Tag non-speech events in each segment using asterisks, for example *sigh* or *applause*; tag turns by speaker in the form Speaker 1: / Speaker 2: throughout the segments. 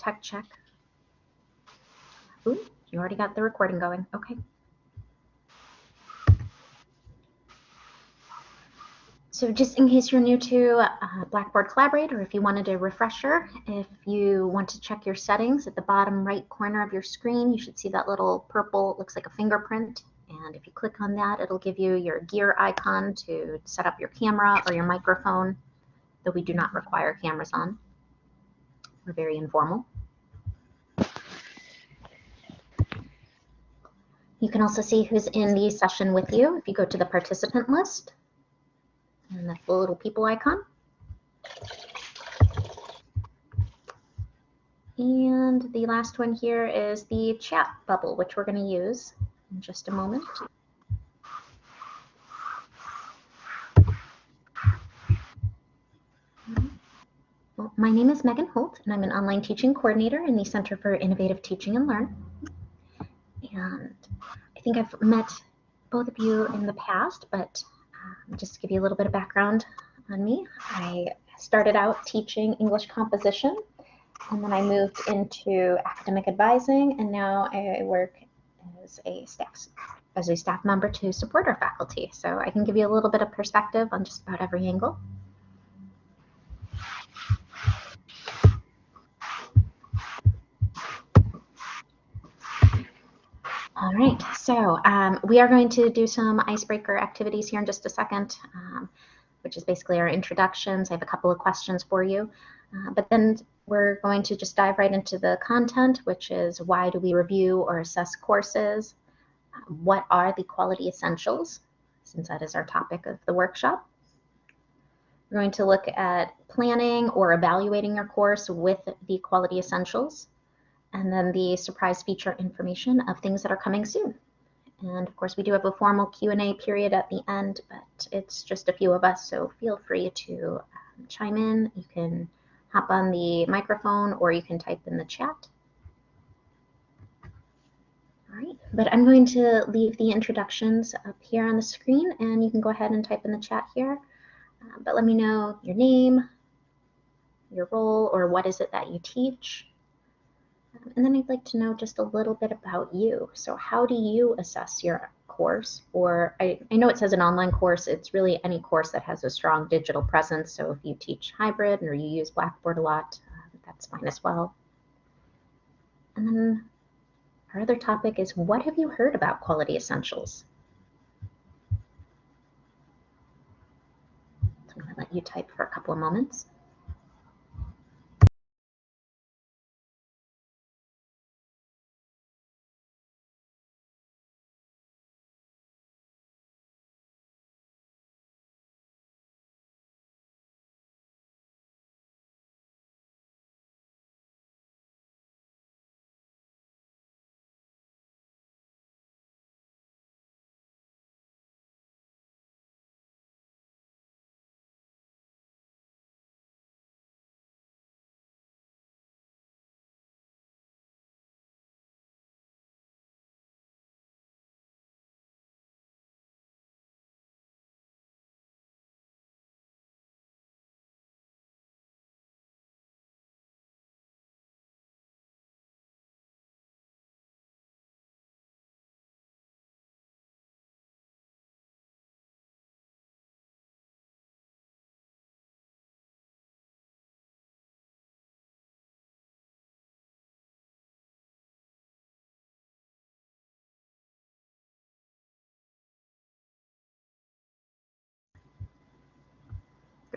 Speaker 1: tech check. Ooh, you already got the recording going. Okay. So just in case you're new to uh, Blackboard Collaborate or if you wanted a refresher, if you want to check your settings at the bottom right corner of your screen, you should see that little purple, looks like a fingerprint. And if you click on that, it'll give you your gear icon to set up your camera or your microphone, though we do not require cameras on. We're very informal. You can also see who's in the session with you if you go to the participant list and that's the little people icon. And the last one here is the chat bubble, which we're going to use in just a moment. My name is Megan Holt, and I'm an online teaching coordinator in the Center for Innovative Teaching and Learn. And I think I've met both of you in the past, but um, just to give you a little bit of background on me, I started out teaching English composition and then I moved into academic advising and now I work as a staff as a staff member to support our faculty. So I can give you a little bit of perspective on just about every angle. All right, so um, we are going to do some icebreaker activities here in just a second, um, which is basically our introductions. I have a couple of questions for you, uh, but then we're going to just dive right into the content, which is why do we review or assess courses? Uh, what are the quality essentials, since that is our topic of the workshop? We're going to look at planning or evaluating your course with the quality essentials and then the surprise feature information of things that are coming soon. And of course, we do have a formal Q&A period at the end, but it's just a few of us, so feel free to um, chime in. You can hop on the microphone or you can type in the chat. All right, but I'm going to leave the introductions up here on the screen and you can go ahead and type in the chat here. Uh, but let me know your name, your role, or what is it that you teach. And then I'd like to know just a little bit about you. So how do you assess your course? Or I, I know it says an online course, it's really any course that has a strong digital presence. So if you teach hybrid or you use Blackboard a lot, uh, that's fine as well. And then our other topic is what have you heard about quality essentials? So I'm going to let you type for a couple of moments.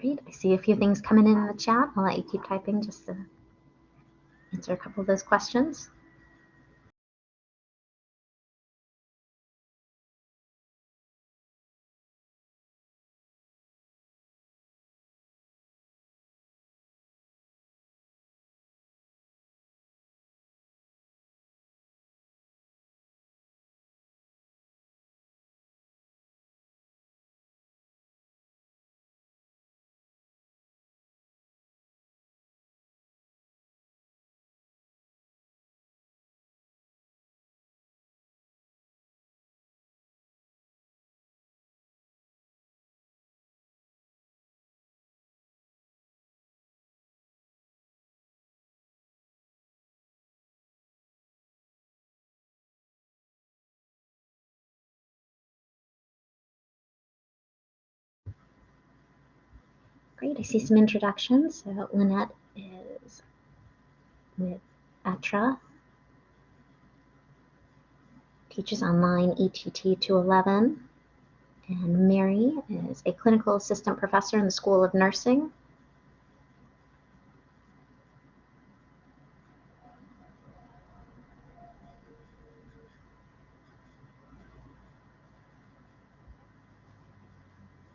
Speaker 1: I see a few things coming in, in the chat. I'll let you keep typing just to answer a couple of those questions. Great, I see some introductions. So Lynette is with ETRA, teaches online ETT 211. And Mary is a clinical assistant professor in the School of Nursing.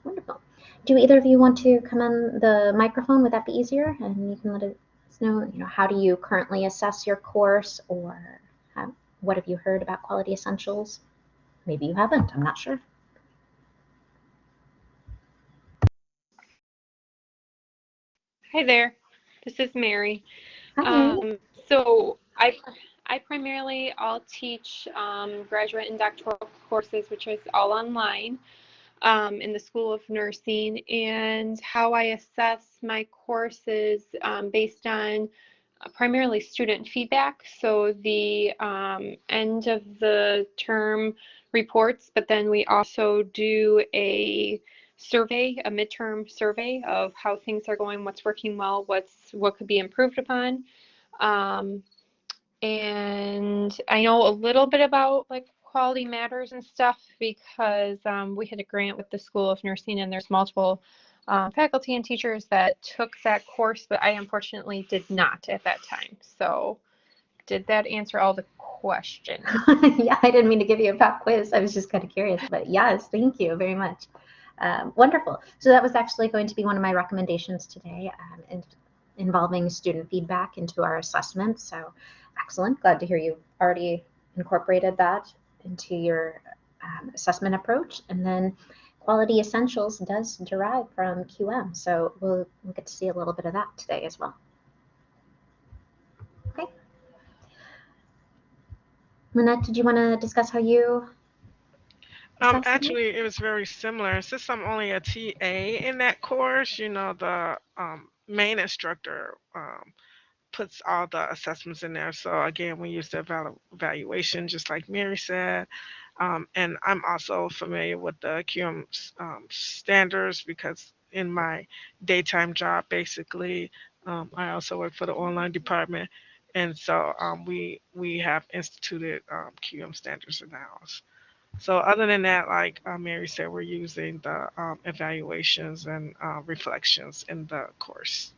Speaker 1: Wonderful. Do either of you want to come on the microphone? Would that be easier? And you can let us know, you know, how do you currently assess your course or have, what have you heard about Quality Essentials? Maybe you haven't, I'm not sure.
Speaker 2: Hi there, this is Mary.
Speaker 1: Hi,
Speaker 2: Um, so I, I primarily all teach um, graduate and doctoral courses, which is all online um, in the School of Nursing. And how I assess my courses um, based on uh, primarily student feedback. So the um, end of the term reports, but then we also do a survey, a midterm survey of how things are going, what's working well, what's what could be improved upon. Um, and I know a little bit about like quality matters and stuff because um, we had a grant with the School of Nursing and there's multiple um, faculty and teachers that took that course, but I unfortunately did not at that time. So did that answer all the questions? *laughs*
Speaker 1: yeah, I didn't mean to give you a pop quiz. I was just kind of curious, but yes, thank you very much. Um, wonderful. So that was actually going to be one of my recommendations today um, in, involving student feedback into our assessment. So excellent. Glad to hear you've already incorporated that into your um, assessment approach. And then quality essentials does derive from QM. So we'll, we'll get to see a little bit of that today as well. Okay. Lynette, did you want to discuss how you
Speaker 3: um, actually, it was very similar. Since I'm only a TA in that course, you know, the um, main instructor um, puts all the assessments in there. So again, we use the evalu evaluation, just like Mary said. Um, and I'm also familiar with the QM um, standards because in my daytime job, basically, um, I also work for the online department. And so we we have instituted QM standards in house. So other than that, like uh, Mary said, we're using the um, evaluations and uh, reflections in the course.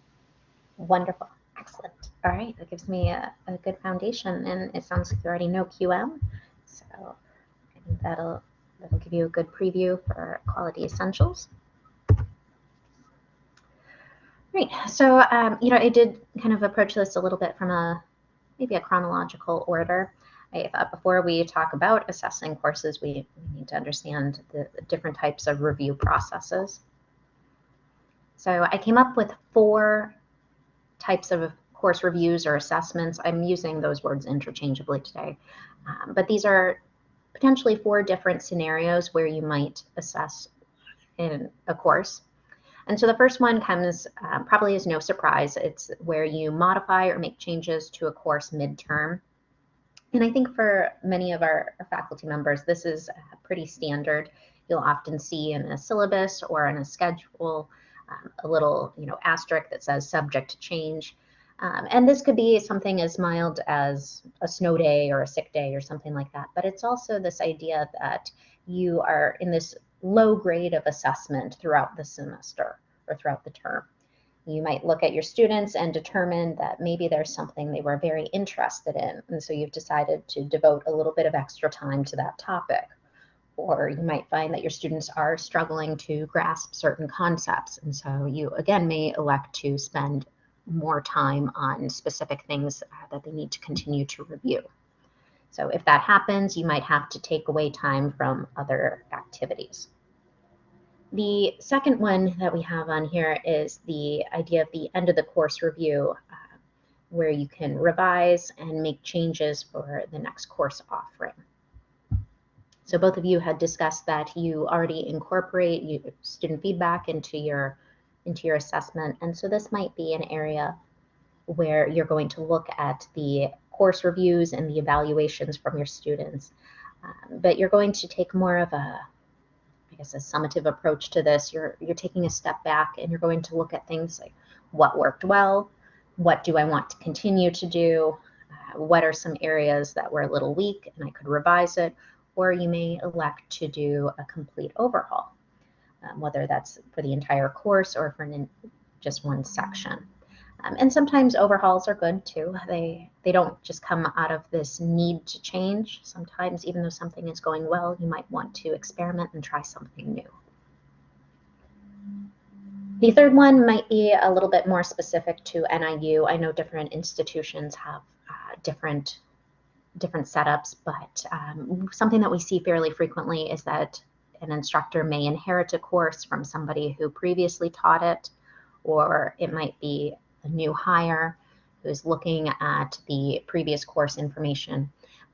Speaker 1: Wonderful. Excellent. All right. That gives me a, a good foundation. And it sounds like you already know QM. So I think that'll, that'll give you a good preview for quality essentials. Great. So, um, you know, I did kind of approach this a little bit from a maybe a chronological order. I thought before we talk about assessing courses, we, we need to understand the, the different types of review processes. So I came up with four types of course reviews or assessments. I'm using those words interchangeably today, um, but these are potentially four different scenarios where you might assess in a course. And so the first one comes um, probably as no surprise. It's where you modify or make changes to a course midterm. And I think for many of our, our faculty members, this is pretty standard. You'll often see in a syllabus or in a schedule um, a little, you know, asterisk that says subject to change. Um, and this could be something as mild as a snow day or a sick day or something like that. But it's also this idea that you are in this low grade of assessment throughout the semester or throughout the term. You might look at your students and determine that maybe there's something they were very interested in. And so you've decided to devote a little bit of extra time to that topic. Or you might find that your students are struggling to grasp certain concepts. And so you, again, may elect to spend more time on specific things uh, that they need to continue to review. So if that happens, you might have to take away time from other activities. The second one that we have on here is the idea of the end of the course review, uh, where you can revise and make changes for the next course offering. So both of you had discussed that you already incorporate you, student feedback into your into your assessment, and so this might be an area where you're going to look at the course reviews and the evaluations from your students, um, but you're going to take more of a, I guess, a summative approach to this. You're you're taking a step back and you're going to look at things like what worked well, what do I want to continue to do, uh, what are some areas that were a little weak and I could revise it, or you may elect to do a complete overhaul, um, whether that's for the entire course or for an, just one section. Um, and sometimes overhauls are good too. They they don't just come out of this need to change. Sometimes even though something is going well, you might want to experiment and try something new. The third one might be a little bit more specific to NIU. I know different institutions have uh, different different setups, but um, something that we see fairly frequently is that an instructor may inherit a course from somebody who previously taught it, or it might be a new hire who's looking at the previous course information.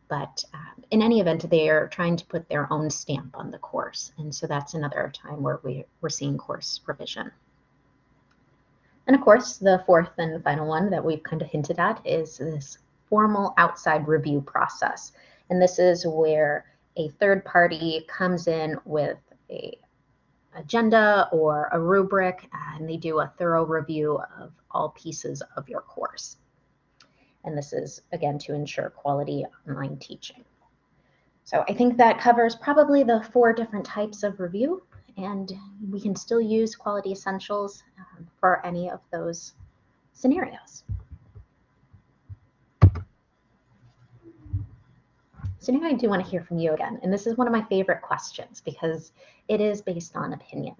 Speaker 1: But um, in any event, they are trying to put their own stamp on the course. And so that's another time where we, we're seeing course revision. And of course, the fourth and final one that we've kind of hinted at is this formal outside review process. And this is where a third party comes in with a agenda or a rubric, and they do a thorough review of all pieces of your course. And this is, again, to ensure quality online teaching. So I think that covers probably the four different types of review, and we can still use Quality Essentials um, for any of those scenarios. So now I do want to hear from you again. And this is one of my favorite questions because it is based on opinion.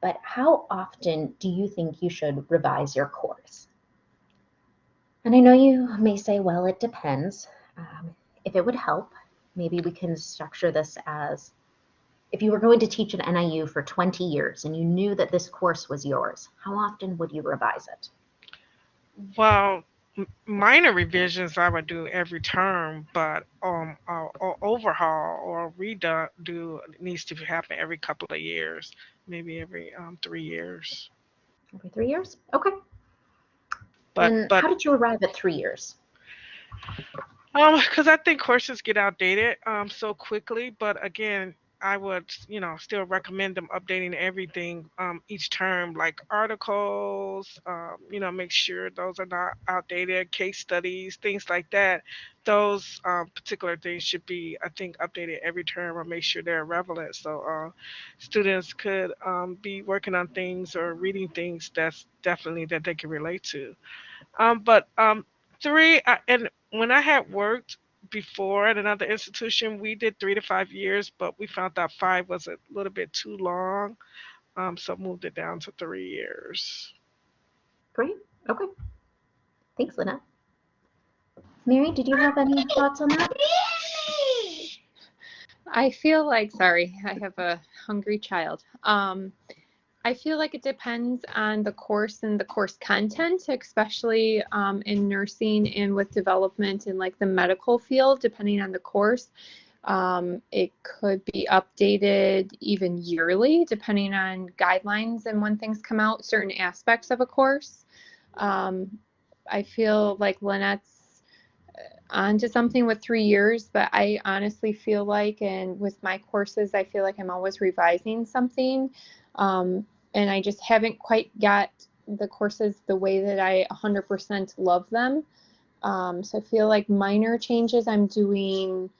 Speaker 1: But how often do you think you should revise your course? And I know you may say, well, it depends. Um, if it would help, maybe we can structure this as if you were going to teach at NIU for 20 years and you knew that this course was yours, how often would you revise it?
Speaker 3: Well, minor revisions I would do every term, but um, uh, overhaul or redo do needs to happen every couple of years, maybe every um, three years.
Speaker 1: Every three years? Okay.
Speaker 3: But
Speaker 1: and
Speaker 3: but
Speaker 1: how did you arrive at three years?
Speaker 3: um, because I think courses get outdated um so quickly. But again, I would, you know, still recommend them updating everything um, each term, like articles, um, you know, make sure those are not outdated, case studies, things like that. Those um, particular things should be, I think, updated every term or make sure they're relevant. So uh, students could um, be working on things or reading things that's definitely that they can relate to. Um, but um, three, I, and when I had worked before at another institution, we did three to five years, but we found that five was a little bit too long. Um, so moved it down to three years.
Speaker 1: Great. Okay. Thanks, Lynette. Mary, did you have any thoughts on that?
Speaker 2: I feel like, sorry, I have a hungry child. Um, I feel like it depends on the course and the course content, especially um, in nursing and with development in like the medical field, depending on the course. Um, it could be updated even yearly, depending on guidelines and when things come out, certain aspects of a course. Um, I feel like Lynette's uh, onto something with three years, but I honestly feel like, and with my courses, I feel like I'm always revising something. Um, and I just haven't quite got the courses the way that I 100% love them. Um, so I feel like minor changes I'm doing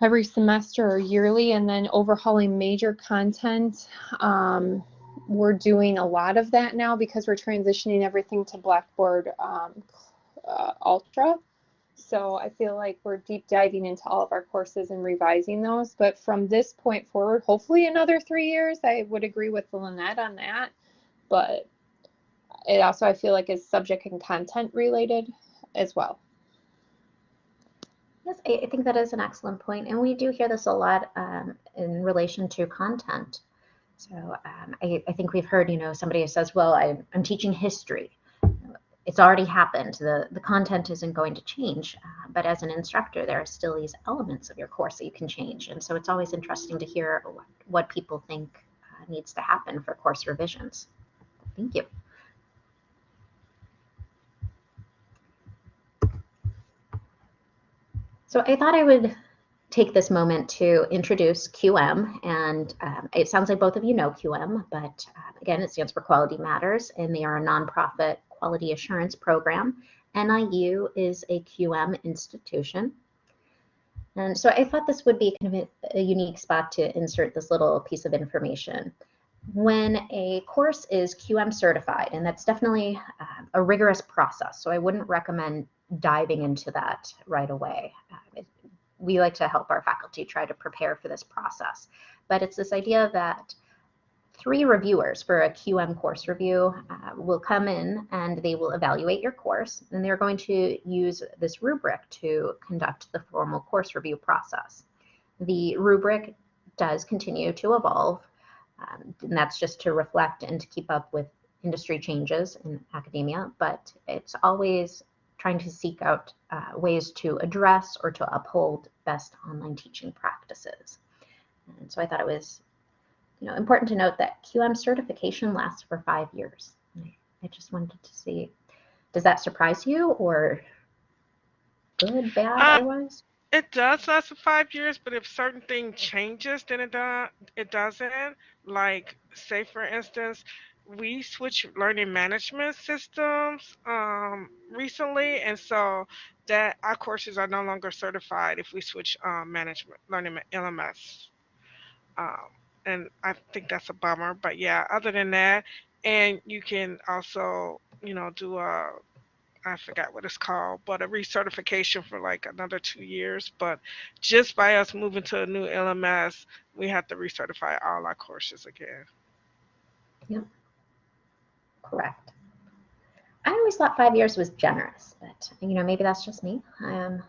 Speaker 2: every semester or yearly, and then overhauling major content. Um, we're doing a lot of that now because we're transitioning everything to Blackboard um, uh, Ultra. So I feel like we're deep diving into all of our courses and revising those. But from this point forward, hopefully another three years, I would agree with Lynette on that. But it also, I feel like, is subject and content related as well.
Speaker 1: Yes, I, think that is an excellent point, and we do hear this a lot um, in relation to content. So um, I, I, think we've heard, you know, somebody says, "Well, I, I'm teaching history." It's already happened. The, the content isn't going to change, uh, but as an instructor, there are still these elements of your course that you can change. And so it's always interesting to hear what, what people think uh, needs to happen for course revisions. Thank you. So I thought I would take this moment to introduce QM. And um, it sounds like both of you know QM, but uh, again, it stands for Quality Matters, and they are a nonprofit quality assurance program. NIU is a QM institution. And so I thought this would be kind of a, a unique spot to insert this little piece of information. When a course is QM certified, and that's definitely uh, a rigorous process, so I wouldn't recommend diving into that right away. Uh, it, we like to help our faculty try to prepare for this process. But it's this idea that three reviewers for a QM course review uh, will come in and they will evaluate your course and they're going to use this rubric to conduct the formal course review process. The rubric does continue to evolve um, and that's just to reflect and to keep up with industry changes in academia, but it's always trying to seek out uh, ways to address or to uphold best online teaching practices. And so I thought it was you know, important to note that QM certification lasts for five years. I just wanted to see, does that surprise you or good, bad, uh, otherwise?
Speaker 3: It does last for five years, but if certain thing changes, then it does. It doesn't. Like, say for instance, we switched learning management systems um, recently, and so that our courses are no longer certified if we switch um, management learning LMS. Um, and I think that's a bummer. But yeah, other than that, and you can also, you know, do a I forgot what it's called, but a recertification for like another two years. But just by us moving to a new LMS, we have to recertify all our courses again.
Speaker 1: Yep. Correct. I always thought five years was generous, but you know, maybe that's just me. I Um,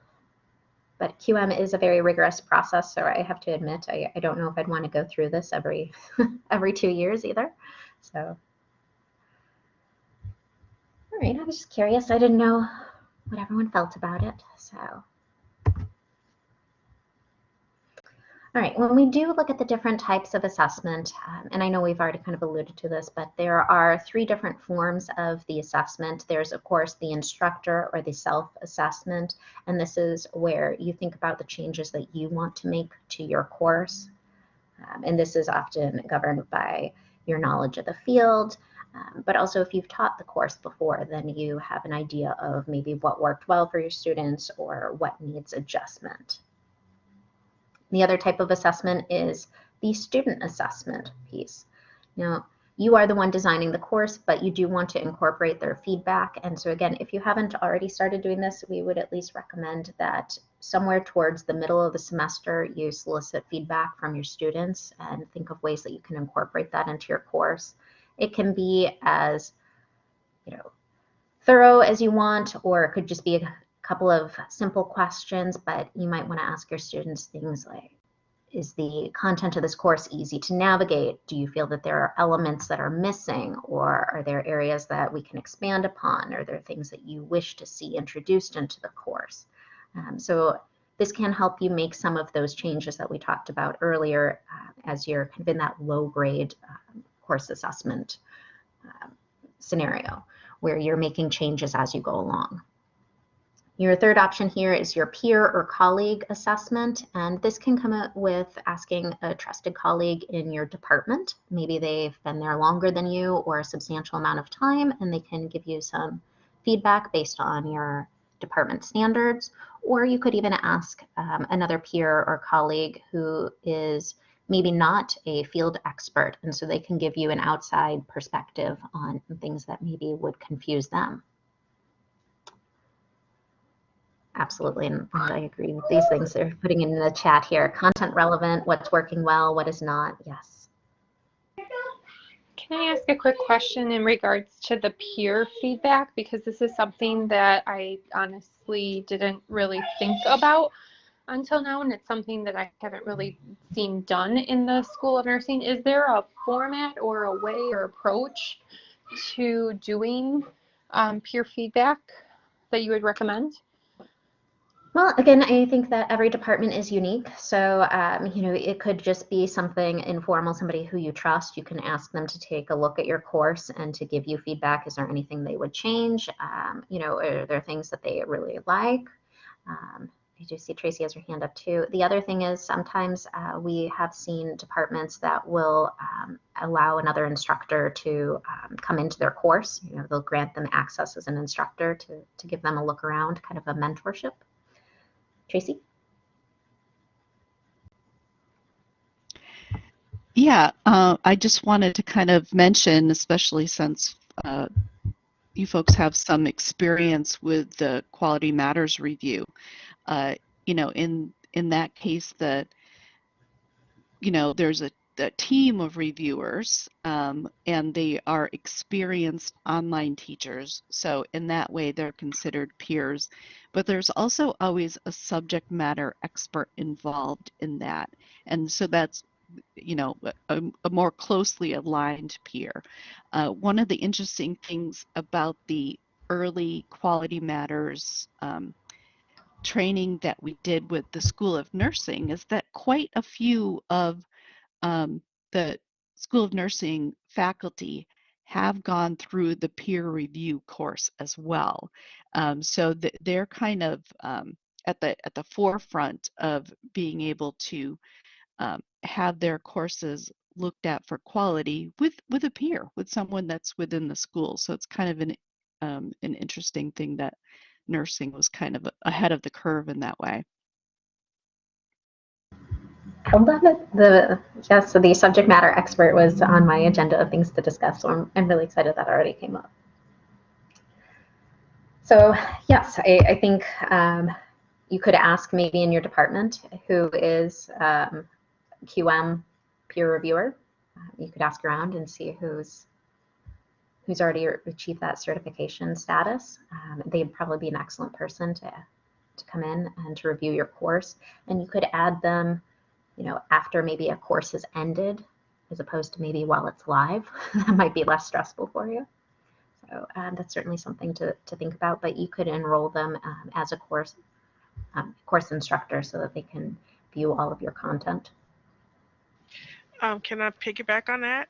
Speaker 1: but QM is a very rigorous process, so I have to admit I, I don't know if I'd want to go through this every *laughs* every two years either. So, all right, I was just curious. I didn't know what everyone felt about it, so All right, when we do look at the different types of assessment, um, and I know we've already kind of alluded to this, but there are three different forms of the assessment. There's, of course, the instructor or the self-assessment, and this is where you think about the changes that you want to make to your course. Um, and this is often governed by your knowledge of the field, um, but also if you've taught the course before, then you have an idea of maybe what worked well for your students or what needs adjustment. The other type of assessment is the student assessment piece. Now, you are the one designing the course, but you do want to incorporate their feedback. And so again, if you haven't already started doing this, we would at least recommend that somewhere towards the middle of the semester, you solicit feedback from your students and think of ways that you can incorporate that into your course. It can be as, you know, thorough as you want, or it could just be a couple of simple questions, but you might want to ask your students things like, is the content of this course easy to navigate? Do you feel that there are elements that are missing or are there areas that we can expand upon? Are there things that you wish to see introduced into the course? Um, so this can help you make some of those changes that we talked about earlier uh, as you're kind of in that low grade um, course assessment uh, scenario where you're making changes as you go along. Your third option here is your peer or colleague assessment, and this can come up with asking a trusted colleague in your department. Maybe they've been there longer than you or a substantial amount of time, and they can give you some feedback based on your department standards. Or you could even ask um, another peer or colleague who is maybe not a field expert, and so they can give you an outside perspective on things that maybe would confuse them. Absolutely, and I agree with these things they're putting in the chat here. Content relevant, what's working well, what is not, yes.
Speaker 2: Can I ask a quick question in regards to the peer feedback? Because this is something that I honestly didn't really think about until now, and it's something that I haven't really seen done in the School of Nursing. Is there a format or a way or approach to doing um, peer feedback that you would recommend?
Speaker 1: Well, again, I think that every department is unique. So, um, you know, it could just be something informal, somebody who you trust. You can ask them to take a look at your course and to give you feedback. Is there anything they would change? Um, you know, are there things that they really like? Um, I do see Tracy has her hand up too. The other thing is sometimes uh, we have seen departments that will um, allow another instructor to um, come into their course. You know, they'll grant them access as an instructor to, to give them a look around, kind of a mentorship. Tracy?
Speaker 4: Yeah, uh, I just wanted to kind of mention, especially since uh, you folks have some experience with the Quality Matters review. Uh, you know, in in that case, that you know, there's a, a team of reviewers, um, and they are experienced online teachers. So in that way, they're considered peers. But there's also always a subject matter expert involved in that, and so that's you know, a, a, more closely aligned peer. Uh, one of the interesting things about the early quality matters um, training that we did with the School of Nursing is that quite a few of um, the School of Nursing faculty have gone through the peer review course as well. Um, so th they're kind of um, at the at the forefront of being able to um, have their courses looked at for quality with with a peer, with someone that's within the school. So it's kind of an um, an interesting thing that nursing was kind of ahead of the curve in that way.
Speaker 1: I love it. The yeah, so the subject matter expert was on my agenda of things to discuss. So I'm, I'm really excited that already came up. So yes, I, I think um, you could ask maybe in your department who is um, QM peer reviewer. Uh, you could ask around and see who's who's already achieved that certification status. Um, they'd probably be an excellent person to to come in and to review your course. And you could add them, you know, after maybe a course has ended, as opposed to maybe while it's live. *laughs* that might be less stressful for you. So um, that's certainly something to, to think about. But you could enroll them um, as a course um, course instructor so that they can view all of your content.
Speaker 3: Um, can I piggyback on that?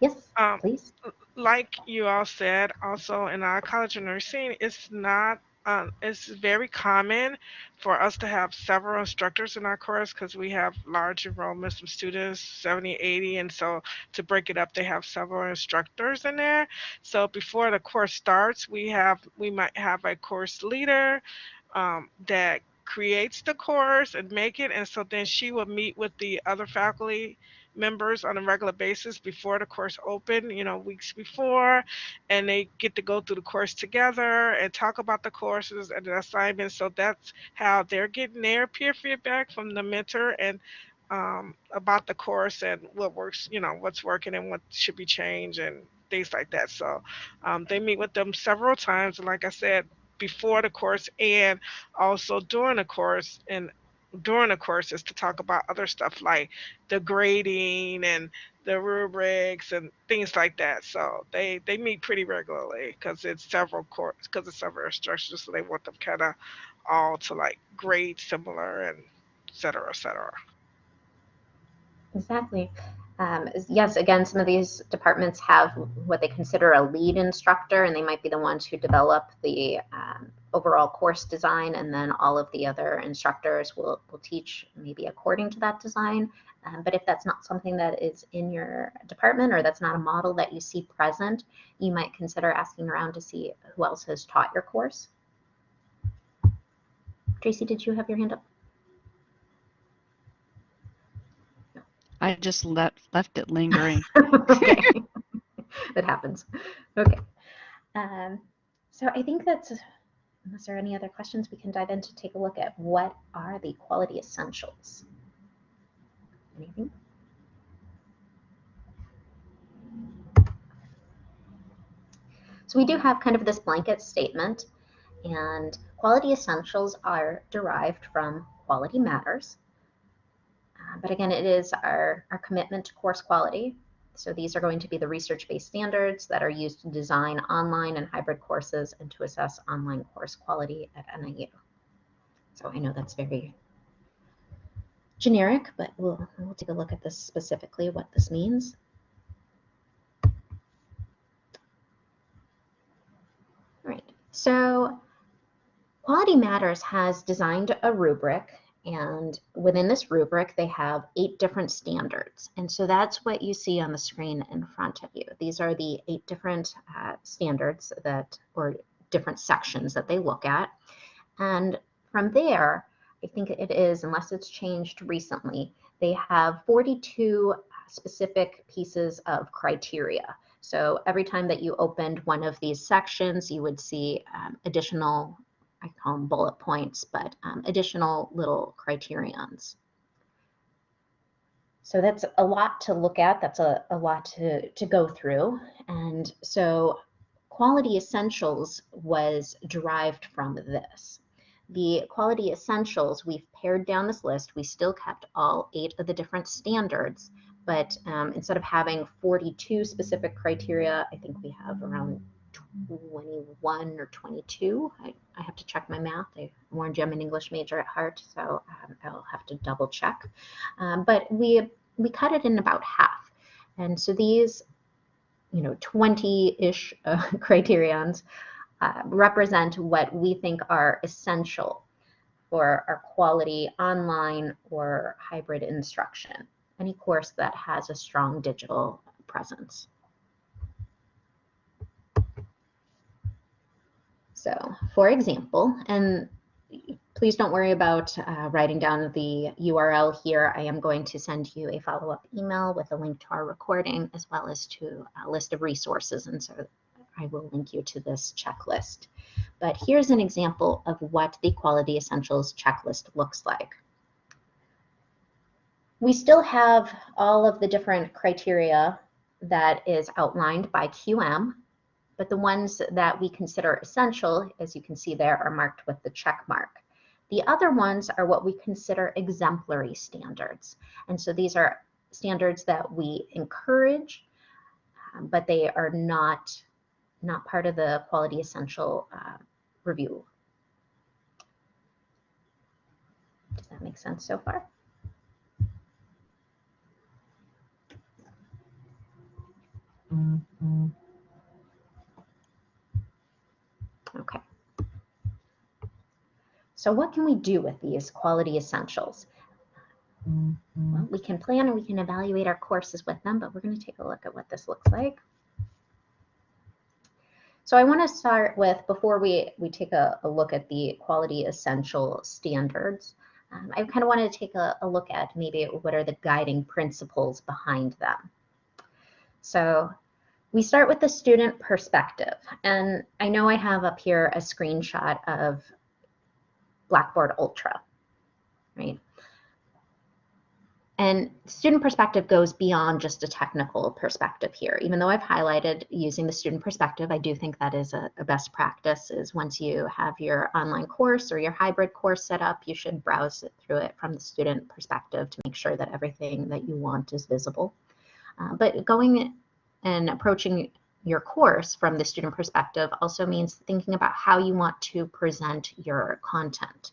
Speaker 1: Yes,
Speaker 3: Um,
Speaker 1: please.
Speaker 3: like you all said, also in our College of Nursing, it's not, um, it's very common for us to have several instructors in our course because we have large enrollments of students, 70, 80, and so to break it up, they have several instructors in there. So before the course starts, we have, we might have a course leader um, that creates the course and make it, and so then she will meet with the other faculty members on a regular basis before the course open, you know, weeks before, and they get to go through the course together and talk about the courses and the assignments. So that's how they're getting their peer feedback from the mentor and um, about the course and what works, you know, what's working and what should be changed and things like that. So um, they meet with them several times. And like I said, before the course and also during the course and during the courses to talk about other stuff like the grading and the rubrics and things like that. So they they meet pretty regularly because it's several course because it's several instructors. So they want them kind of all to like grade similar and et cetera, et cetera.
Speaker 1: Exactly. Um, yes, again, some of these departments have what they consider a lead instructor, and they might be the ones who develop the um, overall course design, and then all of the other instructors will, will teach maybe according to that design. Um, but if that's not something that is in your department or that's not a model that you see present, you might consider asking around to see who else has taught your course. Tracy, did you have your hand up?
Speaker 4: I just left left it lingering. *laughs*
Speaker 1: that happens. Okay. Um, so I think that's, unless there are any other questions, we can dive in to take a look at what are the quality essentials. Anything? So we do have kind of this blanket statement and quality essentials are derived from quality matters. Uh, but again, it is our, our commitment to course quality. So these are going to be the research-based standards that are used to design online and hybrid courses and to assess online course quality at NIU. So I know that's very generic, but we'll, we'll take a look at this specifically, what this means. All right, so Quality Matters has designed a rubric and within this rubric, they have eight different standards. And so that's what you see on the screen in front of you. These are the eight different uh, standards that, or different sections that they look at. And from there, I think it is, unless it's changed recently, they have 42 specific pieces of criteria. So every time that you opened one of these sections, you would see um, additional I call them bullet points, but um, additional little criterions. So that's a lot to look at. That's a, a lot to, to go through. And so Quality Essentials was derived from this. The Quality Essentials, we've pared down this list. We still kept all eight of the different standards, but um, instead of having 42 specific criteria, I think we have around 21 or 22. I, I have to check my math. I warned you I'm an English major at heart, so um, I'll have to double check. Um, but we, we cut it in about half. And so these, you know, 20-ish uh, *laughs* criterions uh, represent what we think are essential for our quality online or hybrid instruction, any course that has a strong digital presence. So for example, and please don't worry about uh, writing down the URL here. I am going to send you a follow-up email with a link to our recording as well as to a list of resources. And so I will link you to this checklist. But here's an example of what the Quality Essentials checklist looks like. We still have all of the different criteria that is outlined by QM but the ones that we consider essential, as you can see there, are marked with the check mark. The other ones are what we consider exemplary standards. And so these are standards that we encourage, um, but they are not, not part of the quality essential uh, review. Does that make sense so far? Mm -hmm. Okay. So what can we do with these quality essentials? Well, we can plan and we can evaluate our courses with them, but we're going to take a look at what this looks like. So I want to start with, before we, we take a, a look at the quality essential standards, um, I kind of want to take a, a look at maybe what are the guiding principles behind them. So we start with the student perspective. And I know I have up here a screenshot of Blackboard Ultra, right? And student perspective goes beyond just a technical perspective here. Even though I've highlighted using the student perspective, I do think that is a, a, best practice is once you have your online course or your hybrid course set up, you should browse it through it from the student perspective to make sure that everything that you want is visible. Uh, but going and approaching your course from the student perspective also means thinking about how you want to present your content.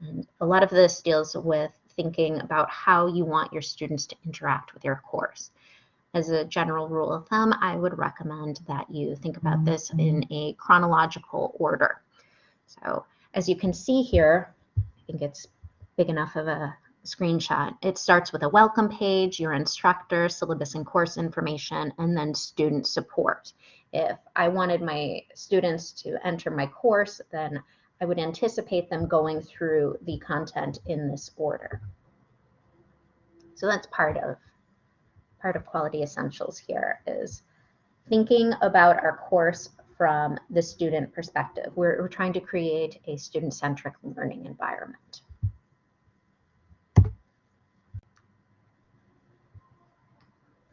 Speaker 1: And a lot of this deals with thinking about how you want your students to interact with your course. As a general rule of thumb, I would recommend that you think about mm-hmm. this in a chronological order. So as you can see here, I think it's big enough of a screenshot. It starts with a welcome page, your instructor, syllabus and course information, and then student support. If I wanted my students to enter my course, then I would anticipate them going through the content in this order. So that's part of part of quality essentials here is thinking about our course from the student perspective. We're, we're trying to create a student-centric learning environment.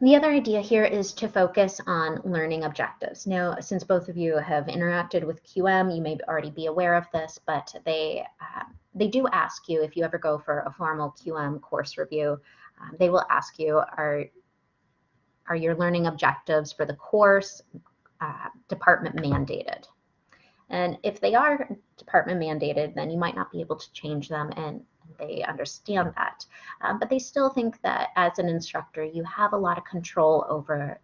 Speaker 1: The other idea here is to focus on learning objectives. Now, since both of you have interacted with QM, you may already be aware of this, but they, uh, they do ask you if you ever go for a formal QM course review, um, they will ask you, are, are your learning objectives for the course uh, department mandated? And if they are department mandated, then you might not be able to change them and they understand that. Um, but they still think that as an instructor, you have a lot of control over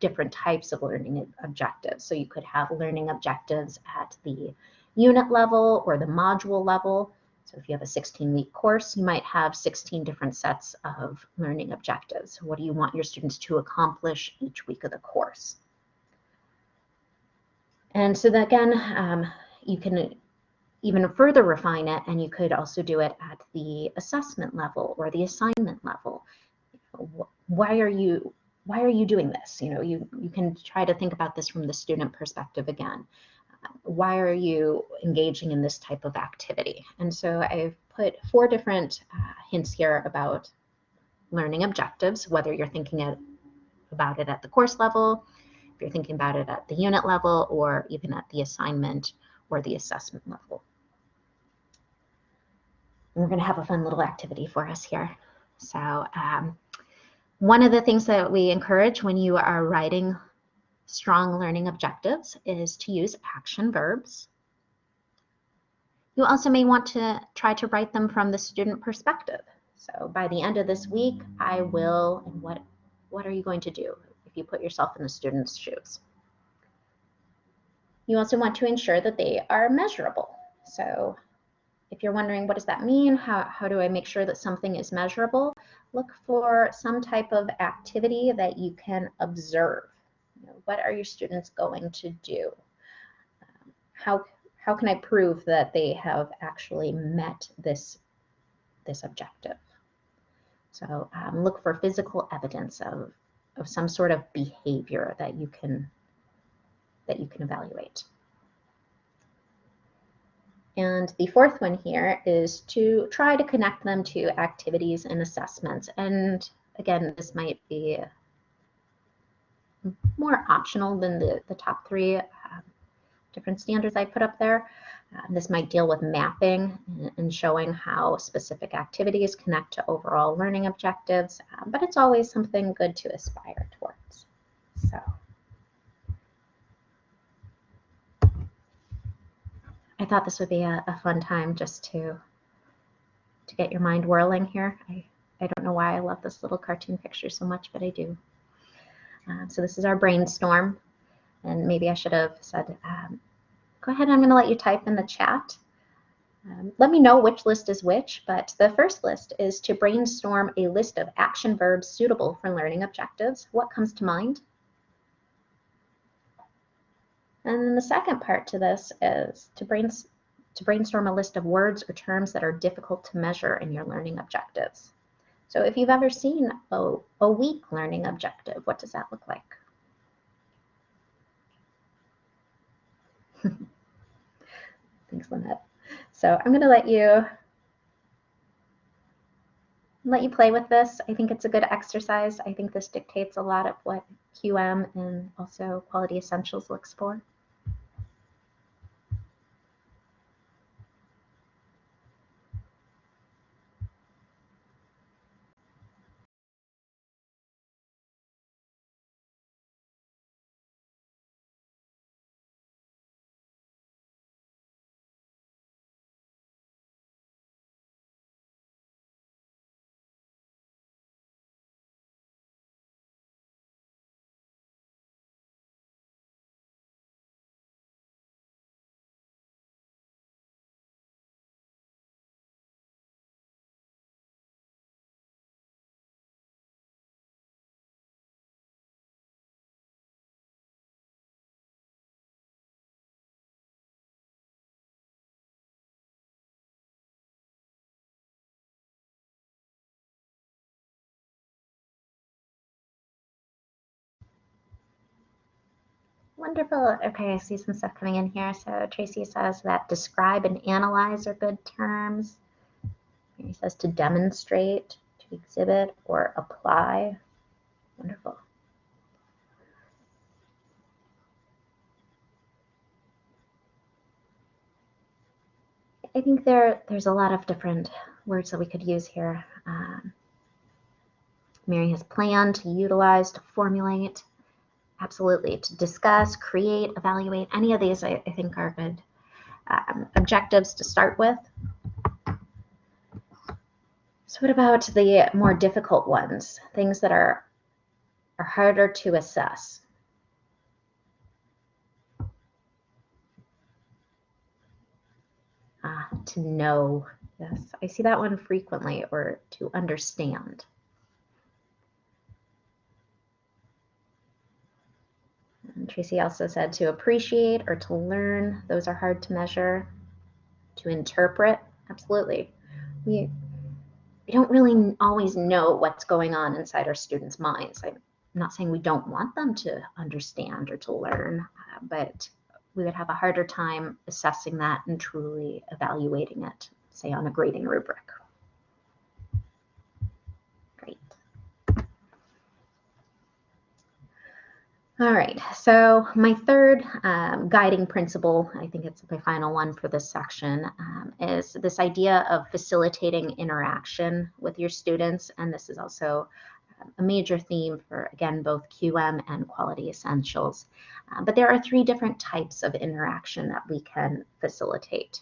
Speaker 1: different types of learning objectives. So you could have learning objectives at the unit level or the module level. So if you have a 16 week course, you might have 16 different sets of learning objectives. What do you want your students to accomplish each week of the course? And so that again, um, you can even further refine it and you could also do it at the assessment level or the assignment level. Why are you why are you doing this? You know, you, you can try to think about this from the student perspective again. why are you engaging in this type of activity? And so I've put four different uh, hints here about learning objectives, whether you're thinking at, about it at the course level, if you're thinking about it at the unit level, or even at the assignment or the assessment level. We're going to have a fun little activity for us here. So um, one of the things that we encourage when you are writing strong learning objectives is to use action verbs. You also may want to try to write them from the student perspective. So by the end of this week, I will, and what, what are you going to do if you put yourself in the student's shoes? You also want to ensure that they are measurable. So if you're wondering what does that mean, how, how do I make sure that something is measurable, look for some type of activity that you can observe. You know, what are your students going to do? Um, how, how can I prove that they have actually met this, this objective? So um, look for physical evidence of, of some sort of behavior that you can that you can evaluate. And the fourth one here is to try to connect them to activities and assessments. And again, this might be more optional than the, the top three uh, different standards I put up there. Uh, this might deal with mapping and showing how specific activities connect to overall learning objectives, uh, but it's always something good to aspire towards. So. I thought this would be a, a, fun time just to to get your mind whirling here. I, I don't know why I love this little cartoon picture so much, but I do. Uh, so this is our brainstorm. And maybe I should have said, um, go ahead, I'm going to let you type in the chat. Um, let me know which list is which, but the first list is to brainstorm a list of action verbs suitable for learning objectives. What comes to mind? And then the second part to this is to, to brainstorm a list of words or terms that are difficult to measure in your learning objectives. So if you've ever seen a, a weak learning objective, what does that look like? *laughs* Thanks, Lynette. So I'm going to let you let you play with this. I think it's a good exercise. I think this dictates a lot of what QM and also Quality Essentials looks for. Wonderful. Okay, I see some stuff coming in here. So Tracy says that describe and analyze are good terms. He says to demonstrate, to exhibit, or apply. Wonderful. I think there there's a lot of different words that we could use here. Um, Mary has planned to utilize, to formulate, absolutely to discuss, create, evaluate. Any of these I, I think are good um, objectives to start with. So what about the more difficult ones, things that are, are harder to assess? Uh, to know, yes, I see that one frequently, or to understand. Tracy also said to appreciate or to learn, those are hard to measure. To interpret, absolutely. We, we don't really always know what's going on inside our students' minds. I'm not saying we don't want them to understand or to learn, uh, but we would have a harder time assessing that and truly evaluating it, say on a grading rubric. All right, so my third um, guiding principle, I think it's my final one for this section, um, is this idea of facilitating interaction with your students. And this is also um, a major theme for, again, both QM and Quality Essentials. Uh, but there are three different types of interaction that we can facilitate.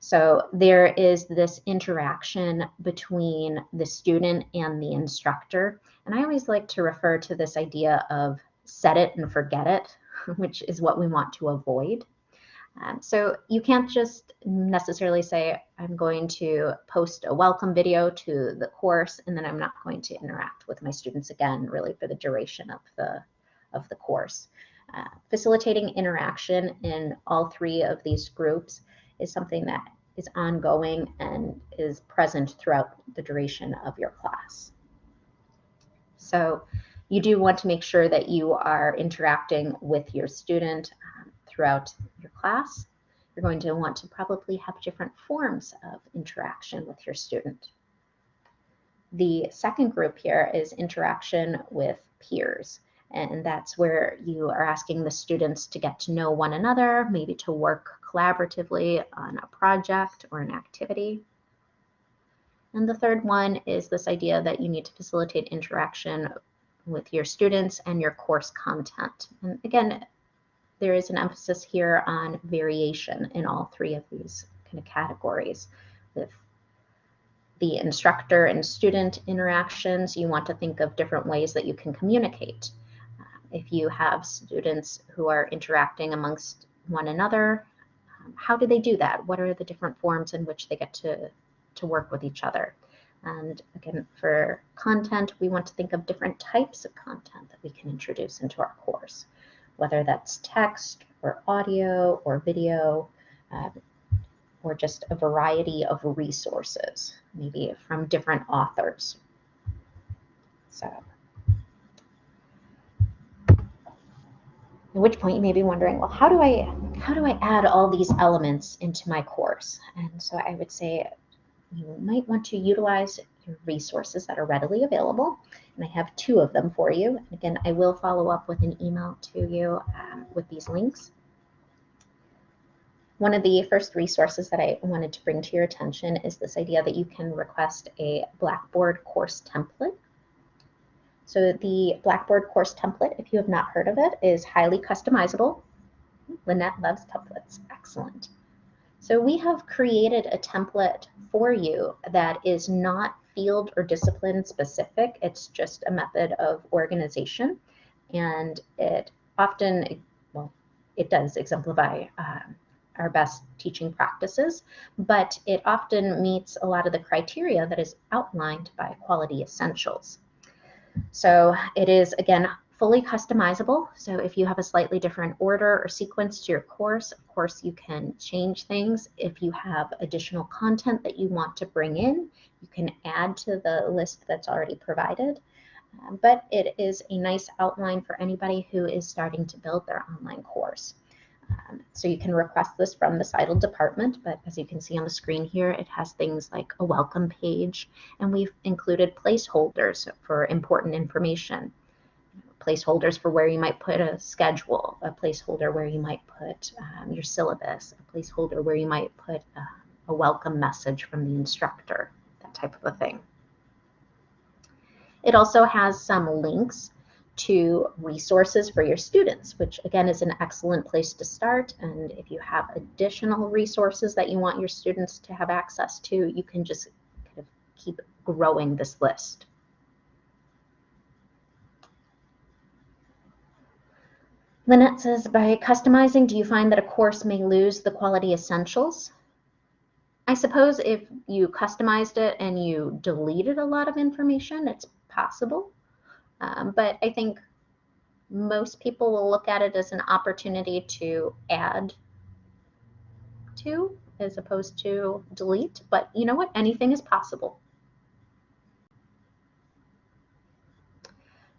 Speaker 1: So there is this interaction between the student and the instructor. And I always like to refer to this idea of set it and forget it, *laughs* which is what we want to avoid. Um, so you can't just necessarily say, I'm going to post a welcome video to the course, and then I'm not going to interact with my students again, really for the duration of the, of the course. Uh, facilitating interaction in all three of these groups is something that is ongoing and is present throughout the duration of your class. So you do want to make sure that you are interacting with your student um, throughout your class. You're going to want to probably have different forms of interaction with your student. The second group here is interaction with peers. And that's where you are asking the students to get to know one another, maybe to work collaboratively on a project or an activity. And the third one is this idea that you need to facilitate interaction with your students and your course content. And again, there is an emphasis here on variation in all three of these kind of categories. With the instructor and student interactions, you want to think of different ways that you can communicate. Uh, if you have students who are interacting amongst one another, um, how do they do that? What are the different forms in which they get to, to work with each other? And again, for content, we want to think of different types of content that we can introduce into our course, whether that's text or audio or video, uh, or just a variety of resources, maybe from different authors. So, at which point you may be wondering, well, how do I how do I add all these elements into my course? And so I would say you might want to utilize your resources that are readily available. And I have two of them for you. And again, I will follow up with an email to you um, with these links. One of the first resources that I wanted to bring to your attention is this idea that you can request a Blackboard course template. So the Blackboard course template, if you have not heard of it, is highly customizable. Lynette loves templates. Excellent. So we have created a template for you that is not field or discipline specific. It's just a method of organization. And it often, well, it does exemplify um, our best teaching practices, but it often meets a lot of the criteria that is outlined by Quality Essentials. So it is, again, fully customizable. So if you have a slightly different order or sequence to your course, of course you can change things. If you have additional content that you want to bring in, you can add to the list that's already provided. Um, but it is a nice outline for anybody who is starting to build their online course. Um, so you can request this from the CITL department, but as you can see on the screen here, it has things like a welcome page, and we've included placeholders for important information placeholders for where you might put a schedule, a placeholder where you might put um, your syllabus, a placeholder where you might put uh, a welcome message from the instructor, that type of a thing. It also has some links to resources for your students, which again is an excellent place to start. And if you have additional resources that you want your students to have access to, you can just kind of keep growing this list. Lynette says, by customizing, do you find that a course may lose the quality essentials? I suppose if you customized it and you deleted a lot of information, it's possible. Um, but I think most people will look at it as an opportunity to add to as opposed to delete. But you know what? Anything is possible.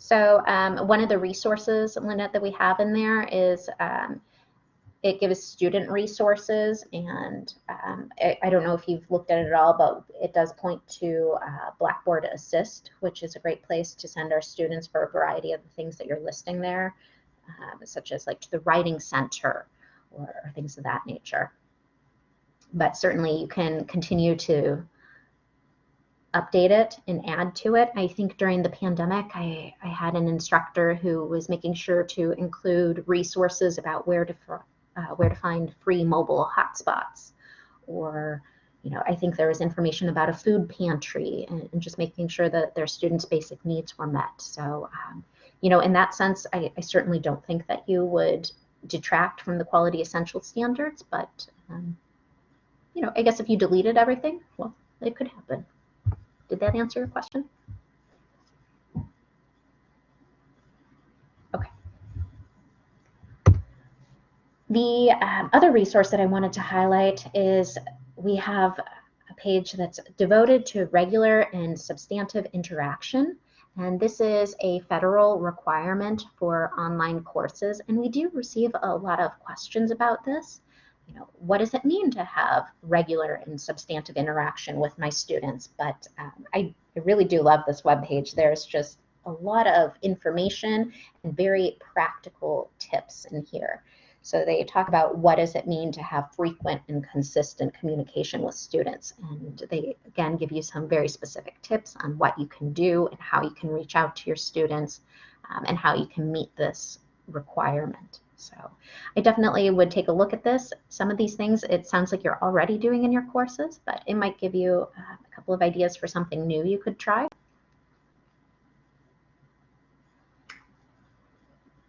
Speaker 1: So um, one of the resources, Lynette, that we have in there is um, it gives student resources. And um, I, I, don't know if you've looked at it at all, but it does point to uh, Blackboard Assist, which is a great place to send our students for a variety of the things that you're listing there, um, such as like to the Writing Center or, or things of that nature. But certainly you can continue to update it and add to it. I think during the pandemic, I, I had an instructor who was making sure to include resources about where to uh, where to find free mobile hotspots, or you know, I think there was information about a food pantry and, and just making sure that their students' basic needs were met. So, um, you know, in that sense, I, I, certainly don't think that you would detract from the quality essential standards, but um, you know, I guess if you deleted everything, well, it could happen. Did that answer your question? Okay. The um, other resource that I wanted to highlight is we have a page that's devoted to regular and substantive interaction. And this is a federal requirement for online courses. And we do receive a lot of questions about this you know, what does it mean to have regular and substantive interaction with my students? But um, I, I really do love this web page. There's just a lot of information and very practical tips in here. So they talk about what does it mean to have frequent and consistent communication with students. And they, again, give you some very specific tips on what you can do and how you can reach out to your students um, and how you can meet this requirement. So I definitely would take a look at this. Some of these things, it sounds like you're already doing in your courses, but it might give you uh, a couple of ideas for something new you could try.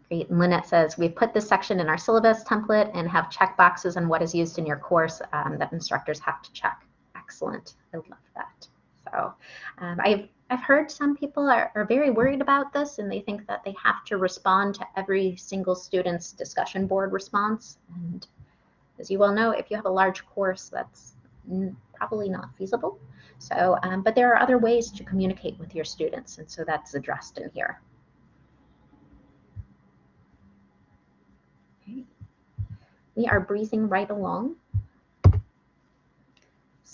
Speaker 1: Great. And Lynette says, we've put this section in our syllabus template and have check boxes on what is used in your course um, that instructors have to check. Excellent. I love that. So um, I've I've heard some people are, are very worried about this and they think that they have to respond to every single student's discussion board response. And as you well know, if you have a large course, that's probably not feasible. So, um, but there are other ways to communicate with your students, and so that's addressed in here. Okay. We are breezing right along.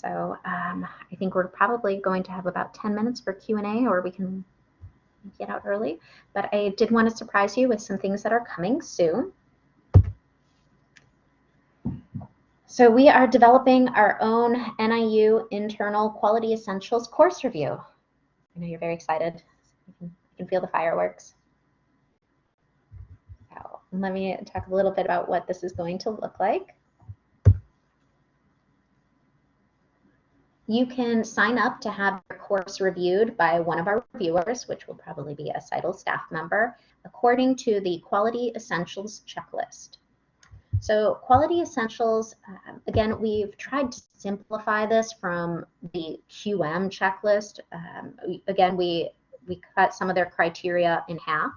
Speaker 1: So um, I think we're probably going to have about 10 minutes for Q&A or we can get out early. But I did want to surprise you with some things that are coming soon. So we are developing our own NIU internal quality essentials course review. I know you're very excited. You can, feel the fireworks. So let me talk a little bit about what this is going to look like. You can sign up to have your course reviewed by one of our reviewers, which will probably be a CITL staff member, according to the Quality Essentials checklist. So Quality Essentials, uh, again, we've tried to simplify this from the QM checklist. Um, again, we, we cut some of their criteria in half.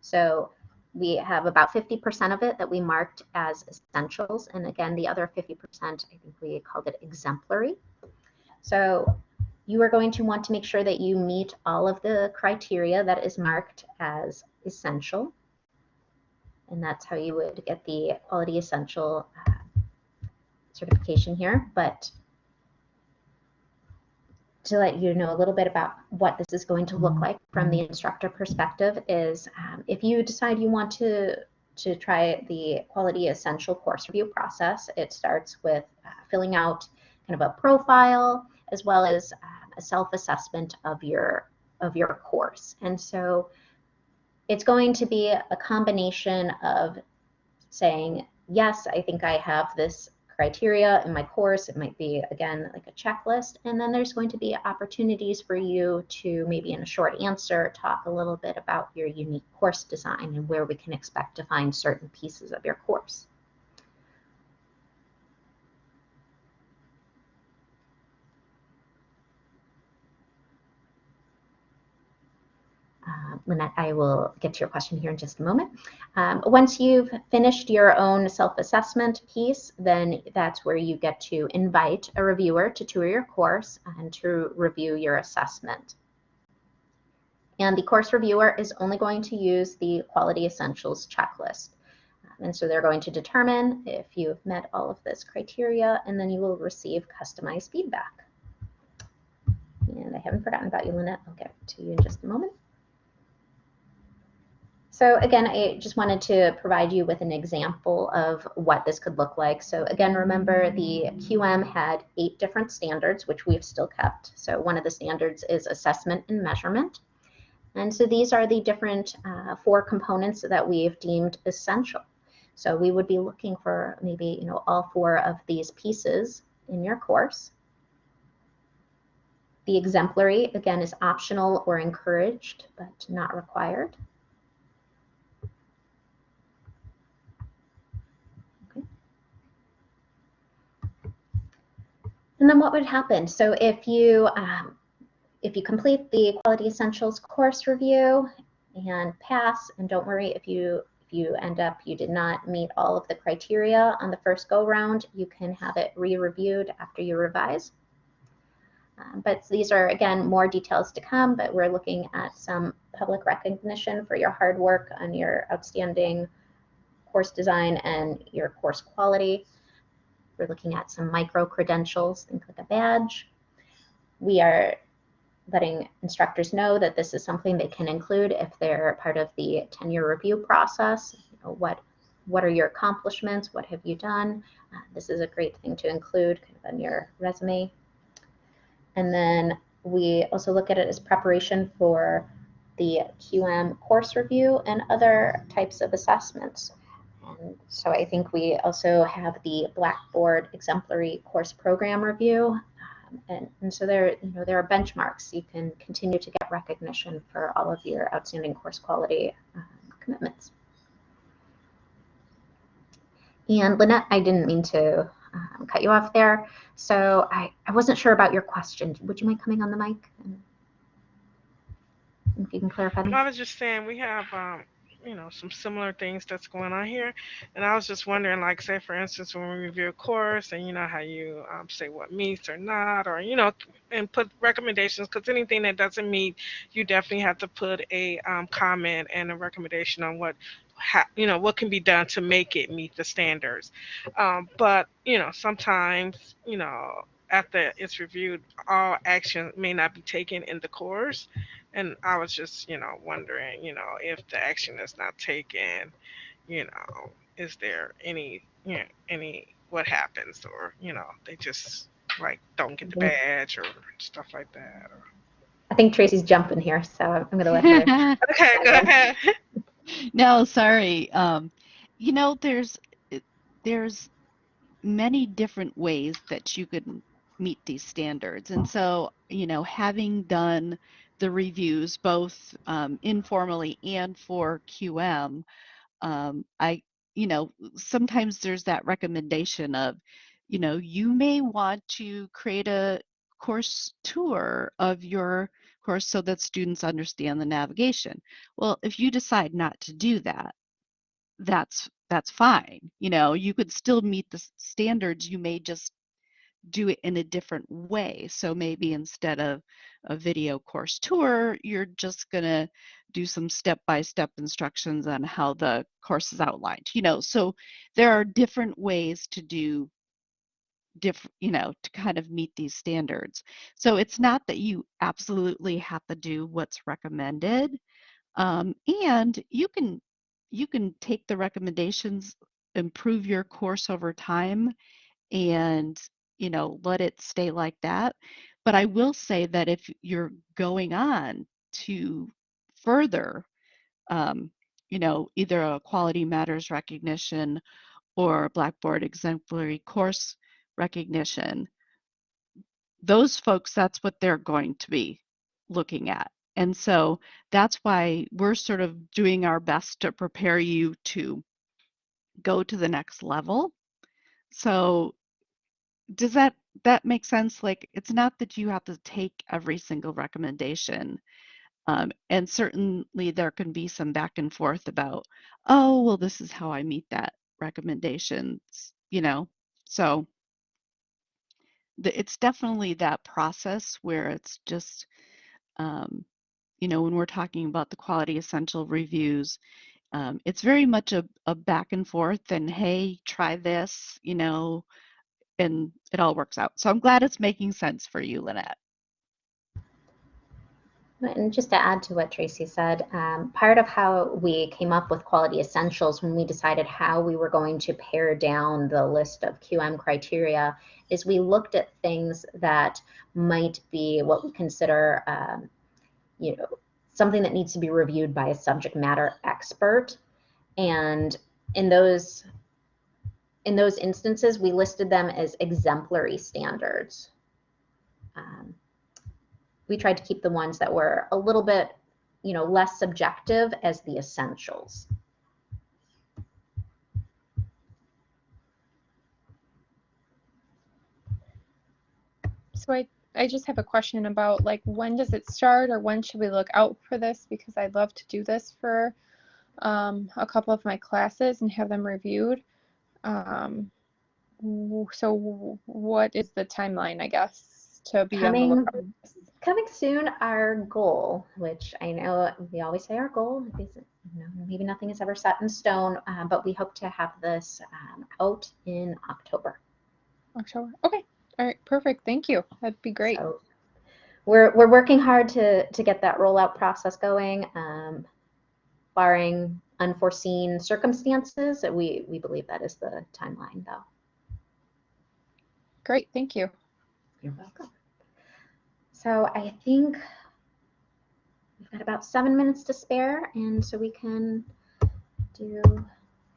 Speaker 1: So we have about 50% of it that we marked as essentials. And again, the other 50%, I think we called it exemplary. So you are going to want to make sure that you meet all of the criteria that is marked as essential. And that's how you would get the quality essential uh, certification here. But to let you know a little bit about what this is going to look like from the instructor perspective is um, if you decide you want to to try the quality essential course review process, it starts with uh, filling out kind of a profile as well as um, a self-assessment of your of your course. And so it's going to be a combination of saying, yes, I think I have this criteria in my course. It might be, again, like a checklist. And then there's going to be opportunities for you to maybe in a short answer talk a little bit about your unique course design and where we can expect to find certain pieces of your course. Lynette, I will get to your question here in just a moment. Um, once you've finished your own self-assessment piece, then that's where you get to invite a reviewer to tour your course and to review your assessment. And the course reviewer is only going to use the Quality Essentials checklist. Um, And so they're going to determine if you've met all of this criteria, and then you will receive customized feedback. And I haven't forgotten about you, Lynette. I'll get to you in just a moment. So again, I just wanted to provide you with an example of what this could look like. So again, remember the QM had eight different standards, which we've still kept. So one of the standards is assessment and measurement. And so these are the different uh, four components that we've deemed essential. So we would be looking for maybe you know all four of these pieces in your course. The exemplary, again, is optional or encouraged, but not required. And then what would happen? So if you um, if you complete the Quality Essentials course review and pass, and don't worry if you if you end up you did not meet all of the criteria on the first go round, you can have it re-reviewed after you revise. Um, but these are, again, more details to come, but we're looking at some public recognition for your hard work on your outstanding course design and your course quality. We're looking at some micro credentials, think like a badge. We are letting instructors know that this is something they can include if they're part of the tenure review process. You know, what, what are your accomplishments? What have you done? Uh, this is a great thing to include kind of on your resume. And then we also look at it as preparation for the QM course review and other types of assessments. So I think we also have the Blackboard exemplary course program review. Um, and, and so there, you know, there are benchmarks. You can continue to get recognition for all of your outstanding course quality um, commitments. And Lynette, I didn't mean to um, cut you off there. So I, I wasn't sure about your question. Would you mind coming on the mic? If you can clarify them.
Speaker 3: I was just saying we have um, you know some similar things that's going on here. And i was just wondering like say for instance when we review a course and you know how you um, say what meets or not or you know and put recommendations because anything that doesn't meet you definitely have to put a um, comment and a recommendation on what ha- you know what can be done to make it meet the standards. Um, but you know sometimes you know after it's reviewed all action may not be taken in the course and I was just, you know, wondering, you know, if the action is not taken, you know, is there any, you know, any what happens, or you know, they just like don't get the badge or stuff like that. Or...
Speaker 1: I think Tracy's jumping here, so I'm going to let her. *laughs*
Speaker 3: okay, *laughs* go ahead. *laughs*
Speaker 4: no, sorry. Um, you know, there's there's many different ways that you could meet these standards, and so you know, having done the reviews both um, informally and for QM, um, I, you know, sometimes there's that recommendation of, you know, you may want to create a course tour of your course so that students understand the navigation. Well, if you decide not to do that, that's that's fine. You know, you could still meet the standards. You may just do it in a different way. So maybe instead of a video course tour, you're just going to do some step-by-step instructions on how the course is outlined. You know, so there are different ways to do different, you know, to kind of meet these standards. So it's not that you absolutely have to do what's recommended. Um, and you can you can take the recommendations, improve your course over time, and you know, let it stay like that. But I will say that if you're going on to further, um, you know, either a quality matters recognition or Blackboard exemplary course recognition, those folks, that's what they're going to be looking at. And so that's why we're sort of doing our best to prepare you to go to the next level. So does that that make sense like it's not that you have to take every single recommendation Um, and certainly there can be some back and forth about, oh, well, this is how I meet that recommendations, you know. So the, it's definitely that process where it's just, um, you know, when we're talking about the quality essential reviews, um, it's very much a, a back and forth and hey, try this, you know, and it all works out. So I'm glad it's making sense for you, Lynette.
Speaker 1: And just to add to what Tracy said, um, part of how we came up with quality essentials when we decided how we were going to pare down the list of QM criteria is we looked at things that might be what we consider, um, you know, something that needs to be reviewed by a subject matter expert. And in those in those instances, we listed them as exemplary standards. Um, we tried to keep the ones that were a little bit, you know, less subjective as the essentials.
Speaker 2: So I, I just have a question about like when does it start or when should we look out for this? Because I'd love to do this for um, a couple of my classes and have them reviewed. Um, so what is the timeline, I guess, to be
Speaker 1: Coming, coming soon, our goal, which I know we always say our goal, is, you know, maybe nothing is ever set in stone, uh, but we hope to have this um, out in October.
Speaker 2: October. Okay. All right. Perfect. Thank you. That'd be great.
Speaker 1: So we're we're working hard to to get that rollout process going. Um, barring unforeseen circumstances, we we believe that is the timeline, though.
Speaker 2: Great. Thank you.
Speaker 1: You're welcome. So I think we've got about seven minutes to spare, and so we can do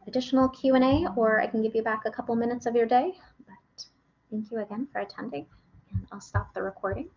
Speaker 1: additional Q and A, or I can give you back a couple minutes of your day. But thank you again for attending, and I'll stop the recording.